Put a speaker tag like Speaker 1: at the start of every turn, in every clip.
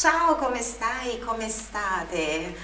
Speaker 1: Ciao, come stai? Come state?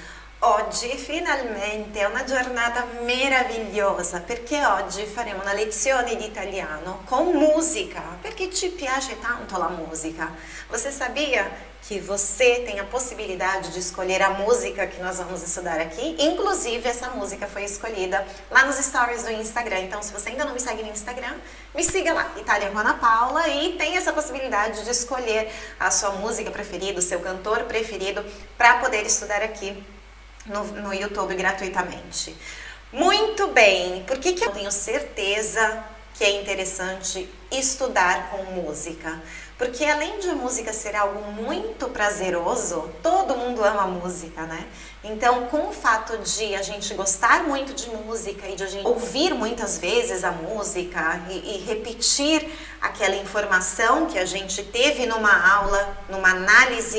Speaker 1: Oggi finalmente è una giornata meravigliosa perché oggi faremo una lezione di italiano com música, perché ci piace tanto la musica. Você sabia que você tem a possibilidade de escolher a música que nós vamos estudar aqui? Inclusive, essa música foi escolhida lá nos stories do Instagram. Então, se você ainda não me segue no Instagram, me siga lá, Itália com Ana Paula, e tem essa possibilidade de escolher a sua música preferida, o seu cantor preferido, para poder estudar aqui no, no YouTube gratuitamente. Muito bem, por que, que eu tenho certeza que é interessante estudar com música? Porque além de a música ser algo muito prazeroso, todo mundo ama música, né? Então, com o fato de a gente gostar muito de música e de a gente ouvir muitas vezes a música e, e repetir aquela informação que a gente teve numa aula, numa análise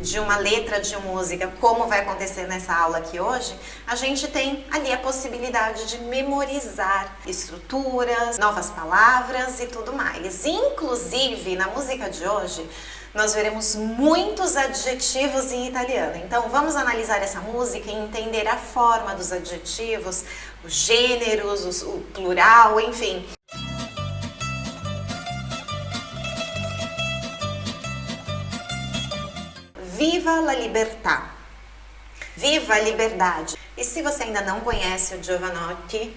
Speaker 1: de uma letra de música, como vai acontecer nessa aula aqui hoje, a gente tem ali a possibilidade de memorizar estruturas, novas palavras e tudo mais. Inclusive, na música de hoje, nós veremos muitos adjetivos em italiano. Então vamos analisar essa música e entender a forma dos adjetivos, os gêneros, o plural, enfim. Viva la libertà! Viva a liberdade! E se você ainda não conhece o Giovanotti,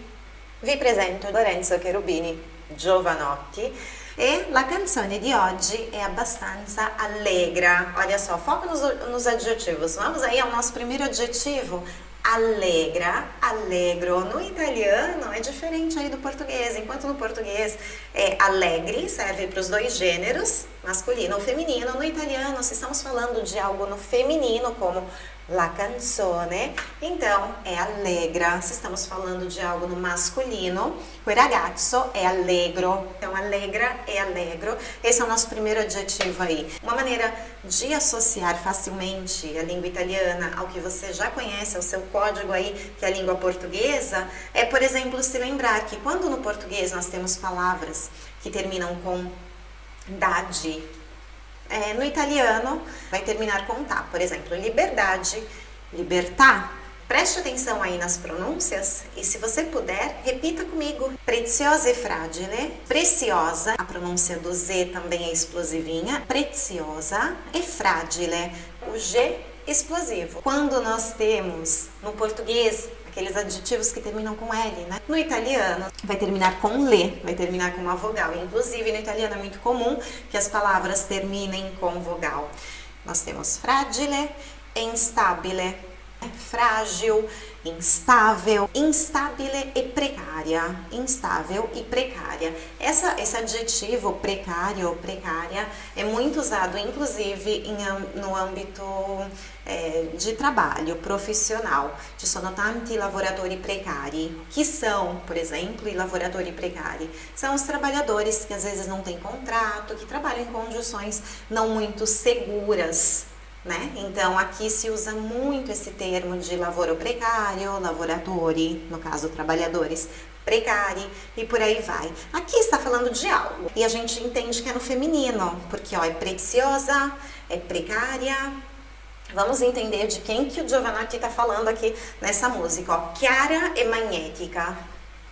Speaker 1: vi presento Lorenzo Cherubini Giovanotti e la canzone di oggi è abbastanza allegra. Olha só, foca nos, nos adjetivos. Vamos aí ao nosso primeiro adjetivo, alegra, allegro. No italiano é diferente aí do português, enquanto no português é alegre, serve para os dois gêneros, masculino ou feminino. No italiano, se estamos falando de algo no feminino, como la canzone, então é allegra. Se estamos falando de algo no masculino, o ragazzo é allegro. Então, allegra é allegro. Esse é o nosso primeiro adjetivo aí. Uma maneira de associar facilmente a língua italiana ao que você já conhece, ao seu código aí, que é a língua portuguesa, é, por exemplo, se lembrar que quando no português nós temos palavras que terminam com dade, é, no italiano vai terminar com tá, por exemplo, liberdade, libertà. Preste atenção aí nas pronúncias e se você puder, repita comigo. Preziosa e fragile, preciosa, a pronúncia do Z também é explosivinha, preziosa e fragile, o G explosivo. Quando nós temos no português aqueles adjetivos que terminam com L, né? No italiano, vai terminar com le, vai terminar com uma vogal. Inclusive, no italiano é muito comum que as palavras terminem com vogal. Nós temos fragile e instabile, frágil, instável, instabile e precária, instável e precária. Essa, esse adjetivo precário ou precária é muito usado, inclusive, em, no âmbito é, de trabalho profissional. Ci sono tanti lavoratori precari. Que são, por exemplo, i lavoratori precari? São os trabalhadores que às vezes não têm contrato, que trabalham em condições não muito seguras, né? Então, aqui se usa muito esse termo de lavoro precário, lavoratori, no caso, trabalhadores precari e por aí vai. Aqui está falando de algo e a gente entende que é no feminino, porque ó, é preciosa, é precária. Vamos entender de quem que o Giovanotti está falando aqui nessa música, ó. Chiara e magnética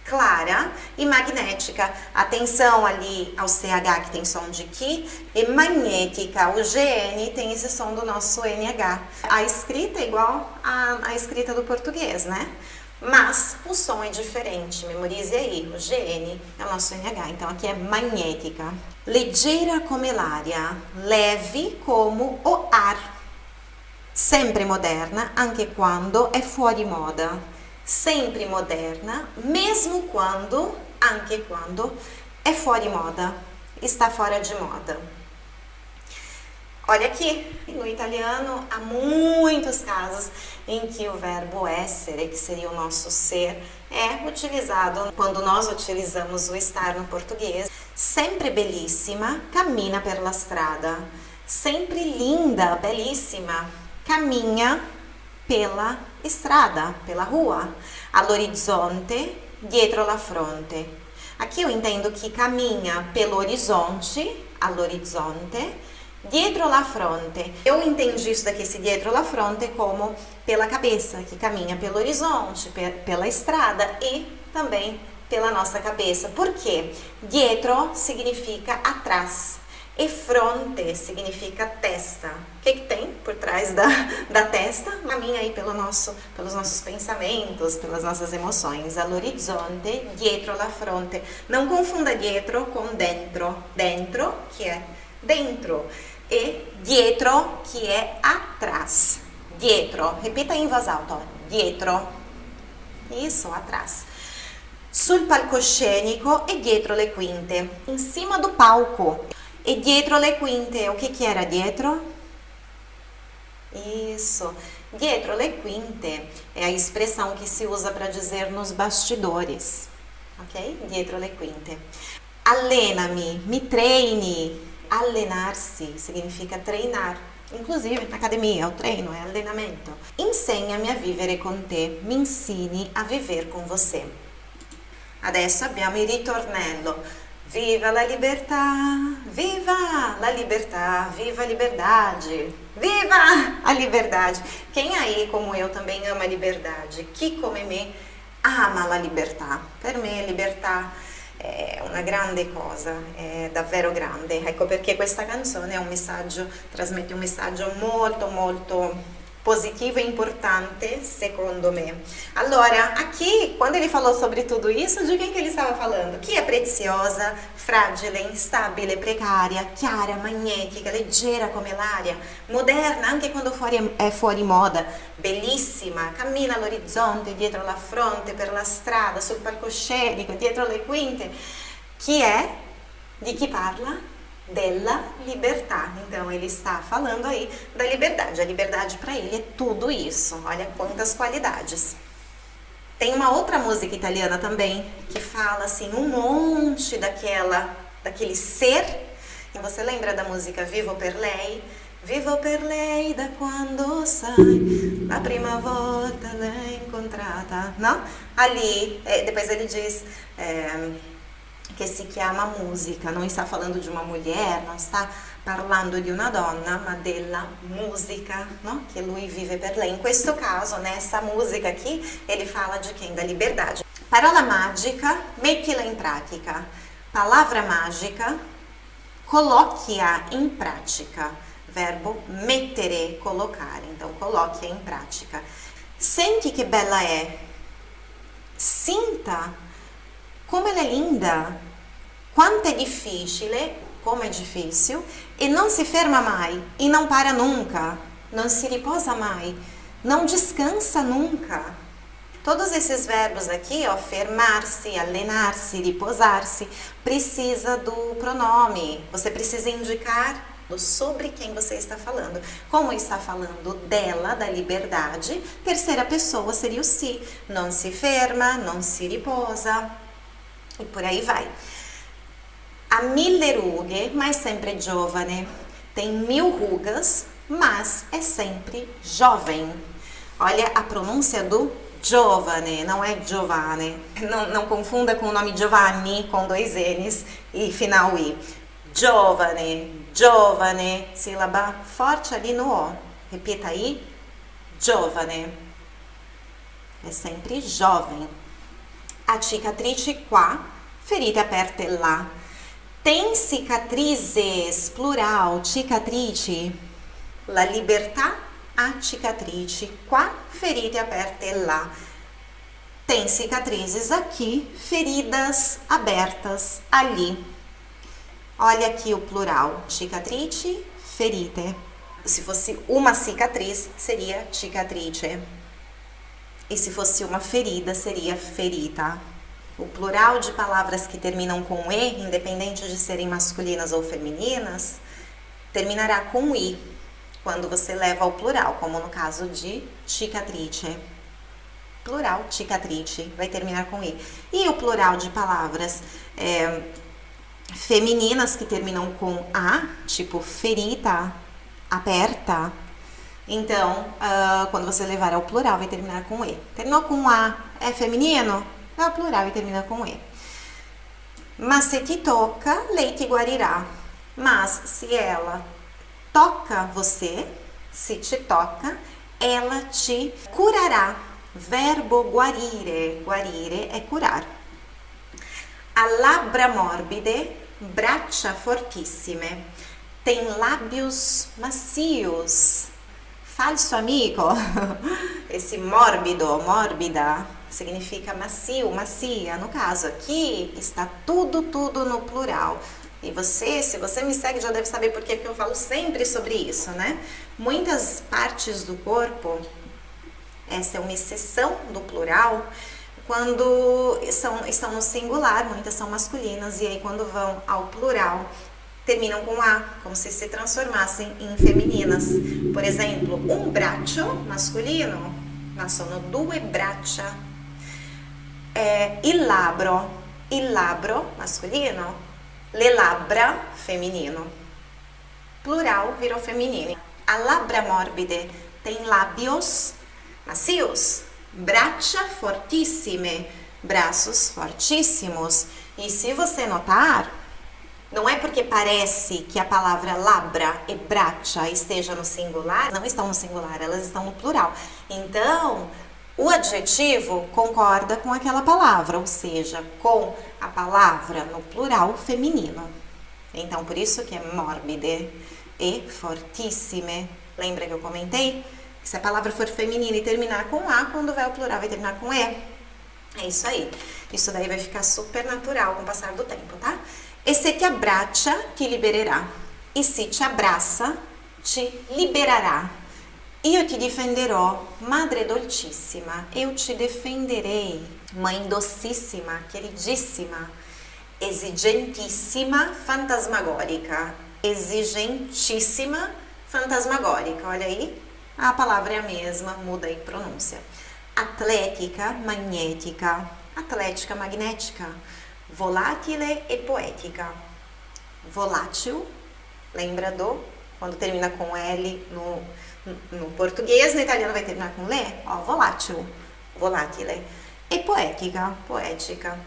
Speaker 1: clara e magnética. Atenção ali ao CH que tem som de Ki e magnética, o GN tem esse som do nosso NH. A escrita é igual à, escrita do português, né? Mas o som é diferente, memorize aí, o GN é o nosso NH, então aqui é magnética. Leggera come l'aria, leve como o ar. Sempre moderna, anche quando è fuori moda sempre moderna, mesmo quando, anche quando, é de moda, está fora de moda. Olha aqui, no italiano há muitos casos em que o verbo essere, que seria o nosso ser, é utilizado quando nós utilizamos o estar no português. Sempre belíssima, cammina per la strada. Sempre linda, belíssima, caminha pela estrada, pela rua. All'orizzonte, dietro la fronte. Aqui eu entendo que caminha pelo horizonte, all'orizzonte, Dietro la fronte. Eu entendi isso daqui, esse dietro la fronte, como pela cabeça, que caminha pelo horizonte, pela estrada e também pela nossa cabeça. Por quê? Dietro significa atrás e fronte significa testa. O que, que tem por trás da, da testa? Caminha aí pelo nosso, pelos nossos pensamentos, pelas nossas emoções. All'orizzonte, dietro la fronte. Não confunda dietro com dentro. Dentro, que é dentro, e dietro, que é atrás. Dietro, repita em voz alta, dietro. Isso, atrás. Sul palcoscenico e dietro le quinte, em cima do palco. E dietro le quinte, o que que era dietro? Isso. Dietro le quinte é a expressão que se usa para dizer nos bastidores. Ok? Dietro le quinte. Alena-me, me treine. Allenar-se significa treinar. Inclusive na academia, o treino é allenamento. Insegna-me a vivere con te, me ensine a viver com você. Adesso abbiamo il ritornello. Viva la libertà, viva la libertà, viva a liberdade, viva a liberdade. Quem aí, como eu, também ama a liberdade? Chi come me ama la libertà. Per me libertà è una grande cosa, è davvero grande. Ecco perché questa canzone un messaggio, trasmette un messaggio molto molto positivo e importante, secondo me. Allora, aqui, quando ele falou sobre tudo isso, de quem que ele estava falando? Que é preciosa, fragile, instabile, precaria, chiara, magnetica, leggera come l'aria, moderna anche quando fuori, è fuori moda, bellissima, cammina all'orizzonte, dietro la fronte, per la strada, sul palcoscenico, dietro le quinte. Chi è? Di chi parla? Della libertà. Então ele está falando aí da liberdade. A liberdade para ele é tudo isso. Olha quantas qualidades. Tem uma outra música italiana também que fala assim um monte daquela daquele ser. E você lembra da música Vivo per lei? Vivo per lei da quando sai la prima volta l'hai incontrata, não? Ali, é, depois ele diz é, che si chiama musica, non sta falando di una mulher, non sta parlando di una donna, ma della musica no? che lui vive per lei. In questo caso, nessa musica aqui, ele fala de quem? Da liberdade. Parola mágica, mettila in pratica. Palavra mágica, coloque-a in pratica. Verbo mettere, colocare. Então, coloque-a in pratica. Senti che bella è. Sinta como ela é linda. Quanto é difícil, como é difícil, e não se ferma mai, e não para nunca, não se riposa mai, não descansa nunca. Todos esses verbos aqui, ó, fermar-se, alenar-se, repousar-se, precisa do pronome. Você precisa indicar sobre quem você está falando. Como está falando dela, da liberdade, terceira pessoa seria o si. Não se ferma, não se riposa, e por aí vai. Ha mille rughe, ma è sempre giovane. Tem mil rugas, mas é sempre jovem. Olha a pronúncia do giovane, não é Giovane. Não, não confunda com o nome Giovanni, com dois N's e final I. Giovane, giovane, sílaba forte ali no O. Repita aí, giovane. É sempre jovem. A cicatrice qua, ferite aperte lá. Tem cicatrizes, plural, cicatrice. La libertà ha cicatrici. Qua, ferite aperte lá. Tem cicatrizes aqui, feridas abertas ali. Olha aqui o plural, cicatrice, ferite. Se fosse uma cicatriz, seria cicatrice. E se fosse uma ferida, seria ferita. O plural de palavras que terminam com E, independente de serem masculinas ou femininas, terminará com I, quando você leva ao plural, como no caso de cicatrice. Plural, cicatrice, vai terminar com I. E o plural de palavras é, femininas que terminam com A, tipo ferita, aperta. Então, uh, quando você levar ao plural, vai terminar com E. Terminou com A, é feminino? É o plural e termina com E. Mas se te toca, lei te guarirá. Mas se ela toca você, se te toca, ela te curará. Verbo guarire, guarire é curar. A labbra morbide, braccia fortissime. Tem lábios macios. Falso amigo. Esse mórbido, mórbida, significa macio, macia. No caso aqui, está tudo, tudo no plural. E você, se você me segue, já deve saber por que eu falo sempre sobre isso, né? Muitas partes do corpo, essa é uma exceção do plural, quando são, estão no singular, muitas são masculinas, e aí quando vão ao plural, terminam com A, como se se transformassem em femininas. Por exemplo, um braccio masculino, ma sono due braccia. É, il labro, il labro masculino, le labbra feminino. Plural virou feminino. A labbra morbide tem lábios macios, braccia fortissime, braços fortíssimos. E se você notar, não é porque parece que a palavra labra e braccia esteja no singular, não estão no singular, elas estão no plural. Então, o adjetivo concorda com aquela palavra, ou seja, com a palavra no plural feminino. Então, por isso que é morbide e fortissime. Lembra que eu comentei? Se a palavra for feminina e terminar com A, quando vai ao plural vai terminar com E. É isso aí. Isso daí vai ficar super natural com o passar do tempo, tá? E se te abbraccia, ti libererà. E se te abraça, te liberará. Io ti difenderò, madre dolcissima. Eu te defenderei, mãe docíssima, queridíssima, exigentíssima, fantasmagórica. Exigentíssima, fantasmagórica. Olha aí, a palavra é a mesma, muda aí pronúncia. Atlética, magnética. Atlética, magnética. Volatile e poética. Volátil, lembra do? Quando termina com L no, no português, no italiano vai terminar com le, ó, volátil, volatile. E poética, poética.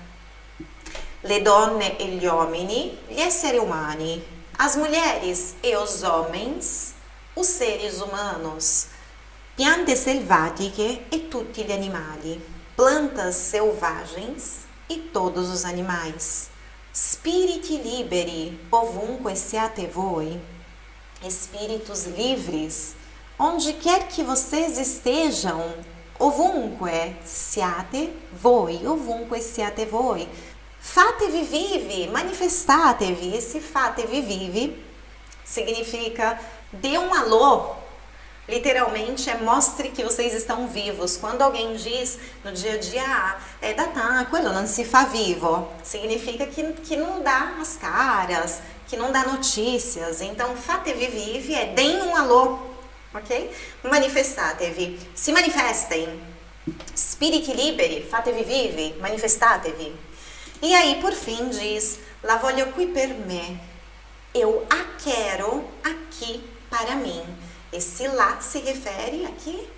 Speaker 1: Le donne e gli uomini, gli esseri umani. As mulheres e os homens os seres humanos, piante selvatiche e tutti gli animali, plantas selvagens e todos os animais, spiriti liberi, ovunque siate voi, espíritos livres, onde quer que vocês estejam, ovunque siate voi, ovunque siate voi, fatevi vivi, manifestatevi, esse fatevi vivi significa Dê um alô. Literalmente é mostre que vocês estão vivos. Quando alguém diz no dia a dia, ah, é da tá, quello non si fa vivo, significa que, que não dá as caras, que não dá notícias. Então, fatevi vive é deem um alô, ok? Manifestatevi, se manifestem. Spiriti liberi, fatevi vive, manifestatevi. E aí, por fim, diz, la voglio qui per me. Eu a quero aqui para mim. Esse lá se refere aqui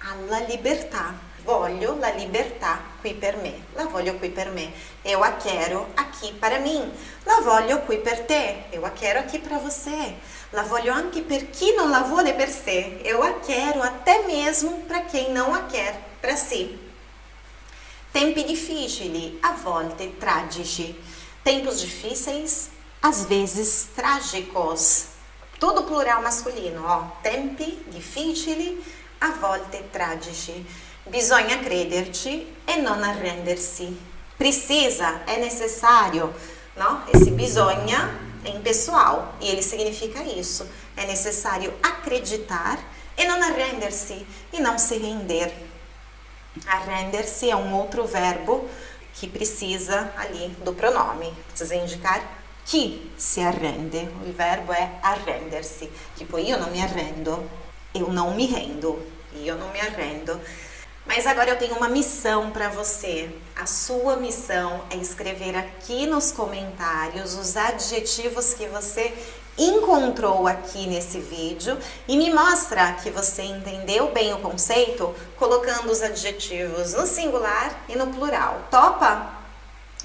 Speaker 1: alla libertà. Voglio la libertà qui per me. La voglio qui per me. Eu a quero aqui para mim. La voglio qui per te. Eu a quero aqui para você. La voglio anche per chi non la vuole per sé. Eu a quero até mesmo para quem não a quer para si. Tempi difficili, a volte tragici. Tempos difíceis, às vezes trágicos. Tudo plural masculino, ó. Tempi difficili, a volte tragici. Bisogna crederci e non arrendersi. Precisa, é necessário, não? Esse bisogna impessoal e ele significa isso. É necessário acreditar e não arrender-se e não se render. Arrender-se é um outro verbo que precisa ali do pronome. Precisa indicar chi si arrende. O verbo é arrender-se. Tipo, eu não me arrendo, eu não me rendo, eu não me arrendo. Mas agora eu tenho uma missão para você. A sua missão é escrever aqui nos comentários os adjetivos que você encontrou aqui nesse vídeo e me mostra que você entendeu bem o conceito colocando os adjetivos no singular e no plural. Topa?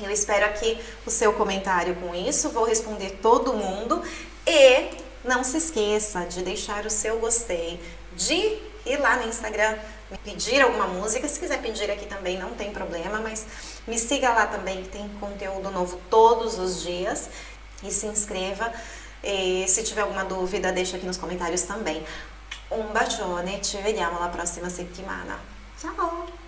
Speaker 1: Eu espero aqui o seu comentário com isso, vou responder todo mundo e Não se esqueça de deixar o seu gostei, de ir lá no Instagram, pedir alguma música, se quiser pedir aqui também não tem problema, mas me siga lá também que tem conteúdo novo todos os dias e se inscreva. E se tiver alguma dúvida, deixa aqui nos comentários também. Um bacione, ci vediamo la prossima settimana. Ciao!